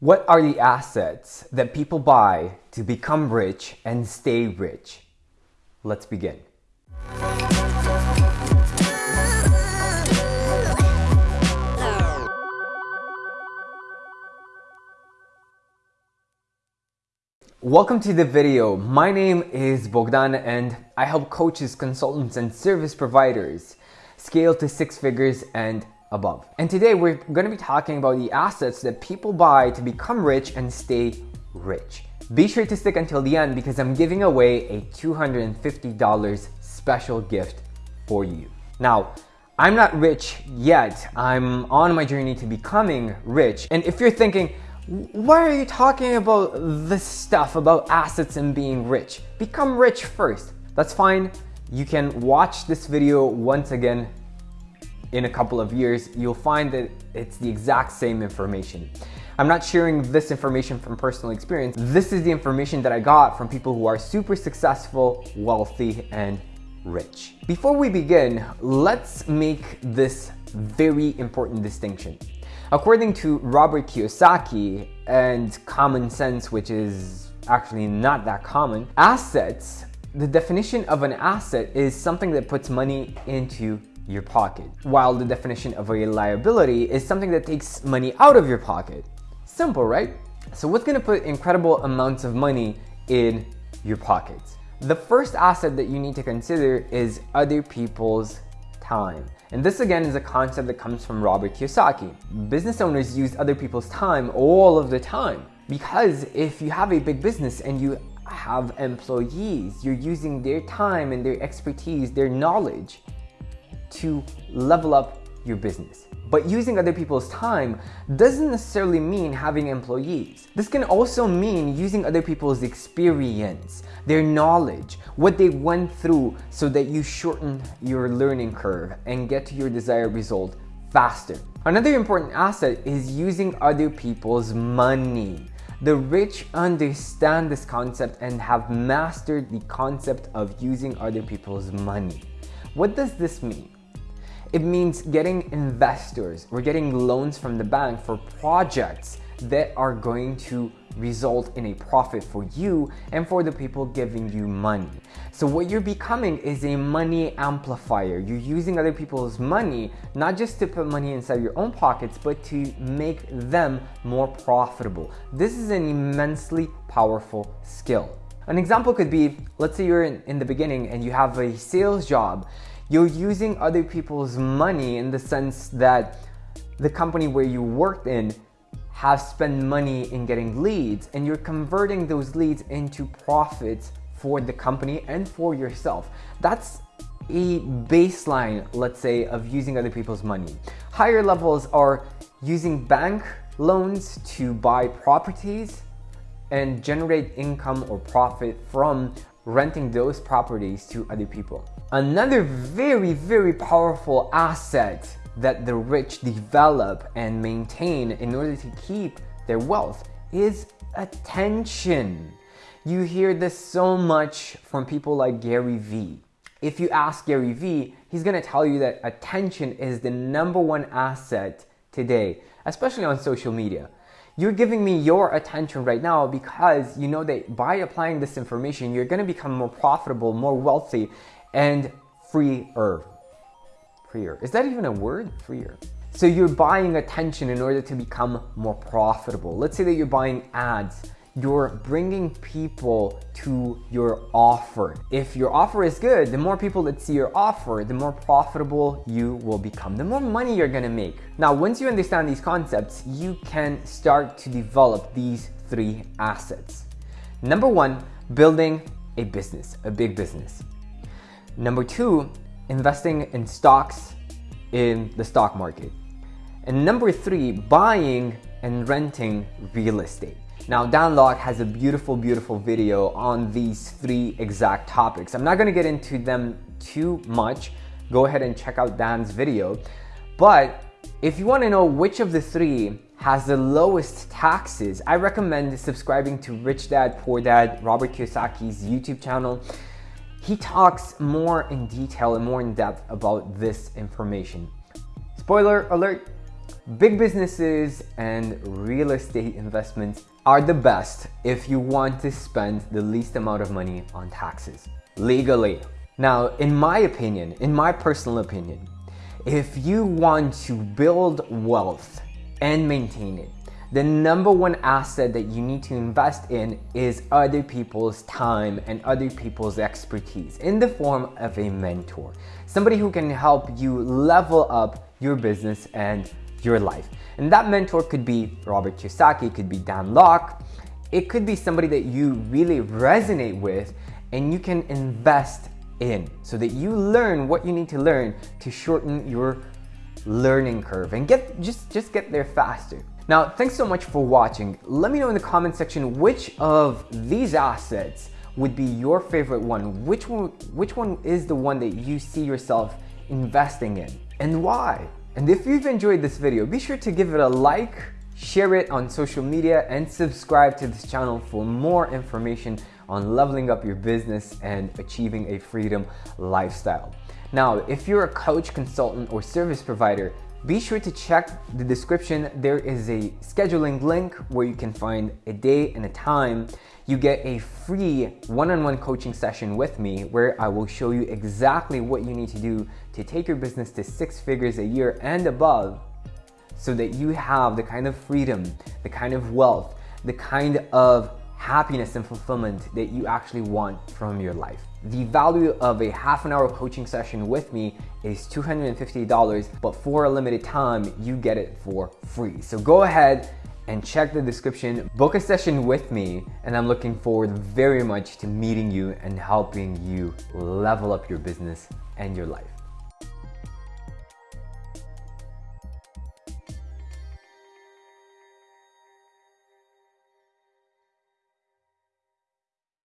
What are the assets that people buy to become rich and stay rich? Let's begin. Welcome to the video. My name is Bogdan and I help coaches, consultants, and service providers scale to six figures and above. And today we're going to be talking about the assets that people buy to become rich and stay rich. Be sure to stick until the end because I'm giving away a $250 special gift for you. Now, I'm not rich yet. I'm on my journey to becoming rich. And if you're thinking, why are you talking about this stuff about assets and being rich? Become rich first. That's fine. You can watch this video once again in a couple of years, you'll find that it's the exact same information. I'm not sharing this information from personal experience. This is the information that I got from people who are super successful, wealthy, and rich. Before we begin, let's make this very important distinction. According to Robert Kiyosaki and common sense, which is actually not that common, assets, the definition of an asset is something that puts money into your pocket, while the definition of a liability is something that takes money out of your pocket. Simple, right? So what's gonna put incredible amounts of money in your pockets? The first asset that you need to consider is other people's time. And this again is a concept that comes from Robert Kiyosaki. Business owners use other people's time all of the time because if you have a big business and you have employees, you're using their time and their expertise, their knowledge to level up your business. But using other people's time doesn't necessarily mean having employees. This can also mean using other people's experience, their knowledge, what they went through so that you shorten your learning curve and get to your desired result faster. Another important asset is using other people's money. The rich understand this concept and have mastered the concept of using other people's money. What does this mean? It means getting investors or getting loans from the bank for projects that are going to result in a profit for you and for the people giving you money. So what you're becoming is a money amplifier. You're using other people's money, not just to put money inside your own pockets, but to make them more profitable. This is an immensely powerful skill. An example could be, let's say you're in, in the beginning and you have a sales job you're using other people's money in the sense that the company where you worked in have spent money in getting leads and you're converting those leads into profits for the company and for yourself. That's a baseline, let's say, of using other people's money. Higher levels are using bank loans to buy properties and generate income or profit from renting those properties to other people. Another very, very powerful asset that the rich develop and maintain in order to keep their wealth is attention. You hear this so much from people like Gary Vee. If you ask Gary Vee, he's gonna tell you that attention is the number one asset today, especially on social media. You're giving me your attention right now because you know that by applying this information, you're going to become more profitable, more wealthy, and freer. Freer. Is that even a word? Freer. So you're buying attention in order to become more profitable. Let's say that you're buying ads you're bringing people to your offer. If your offer is good, the more people that see your offer, the more profitable you will become, the more money you're gonna make. Now, once you understand these concepts, you can start to develop these three assets. Number one, building a business, a big business. Number two, investing in stocks in the stock market. And number three, buying and renting real estate. Now, Dan Lok has a beautiful, beautiful video on these three exact topics. I'm not gonna get into them too much. Go ahead and check out Dan's video. But if you wanna know which of the three has the lowest taxes, I recommend subscribing to Rich Dad Poor Dad, Robert Kiyosaki's YouTube channel. He talks more in detail and more in depth about this information. Spoiler alert, Big businesses and real estate investments are the best if you want to spend the least amount of money on taxes legally. Now, in my opinion, in my personal opinion, if you want to build wealth and maintain it, the number one asset that you need to invest in is other people's time and other people's expertise in the form of a mentor. Somebody who can help you level up your business and your life. And that mentor could be Robert Kiyosaki, could be Dan Lok, it could be somebody that you really resonate with and you can invest in so that you learn what you need to learn to shorten your learning curve and get just just get there faster. Now, thanks so much for watching. Let me know in the comment section which of these assets would be your favorite one. Which one which one is the one that you see yourself investing in and why? And if you've enjoyed this video, be sure to give it a like, share it on social media, and subscribe to this channel for more information on leveling up your business and achieving a freedom lifestyle. Now, if you're a coach, consultant, or service provider, be sure to check the description. There is a scheduling link where you can find a day and a time. You get a free one-on-one -on -one coaching session with me where I will show you exactly what you need to do to take your business to six figures a year and above so that you have the kind of freedom, the kind of wealth, the kind of happiness and fulfillment that you actually want from your life. The value of a half an hour coaching session with me is $250, but for a limited time, you get it for free. So go ahead and check the description, book a session with me, and I'm looking forward very much to meeting you and helping you level up your business and your life.